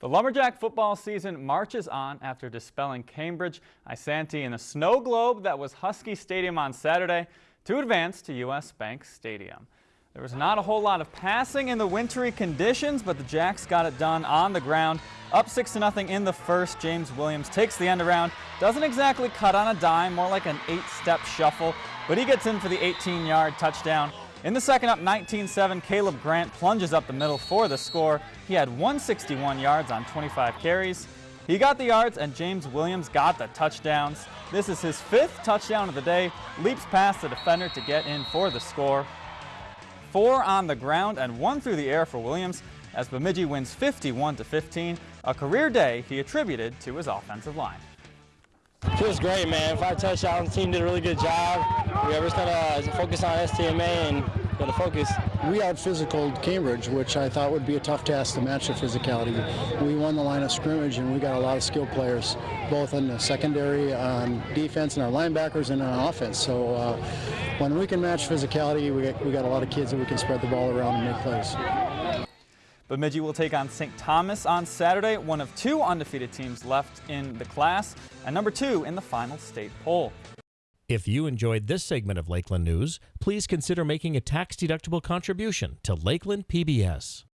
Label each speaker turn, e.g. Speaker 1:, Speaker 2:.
Speaker 1: The Lumberjack football season marches on after dispelling Cambridge Isanti in the snow globe that was Husky Stadium on Saturday to advance to U.S. Bank Stadium. There was not a whole lot of passing in the wintry conditions, but the Jacks got it done on the ground. Up 6 to nothing in the first, James Williams takes the end around. Doesn't exactly cut on a dime, more like an eight-step shuffle, but he gets in for the 18-yard touchdown. In the second up 19-7, Caleb Grant plunges up the middle for the score. He had 161 yards on 25 carries. He got the yards and James Williams got the touchdowns. This is his fifth touchdown of the day. Leaps past the defender to get in for the score. Four on the ground and one through the air for Williams as Bemidji wins 51 to 15, a career day he attributed to his offensive line.
Speaker 2: Feels great, man. Five touchdowns. The team did a really good job. We are just gonna focus on STMA and gonna focus.
Speaker 3: We out physical Cambridge, which I thought would be a tough task to match the physicality. We won the line of scrimmage, and we got a lot of skilled players, both in the secondary, on defense, and our linebackers, and on offense. So uh, when we can match physicality, we we got a lot of kids that we can spread the ball around and make plays.
Speaker 1: Bemidji will take on St. Thomas on Saturday, one of two undefeated teams left in the class, and number two in the final state poll.
Speaker 4: If you enjoyed this segment of Lakeland News, please consider making a tax-deductible contribution to Lakeland PBS.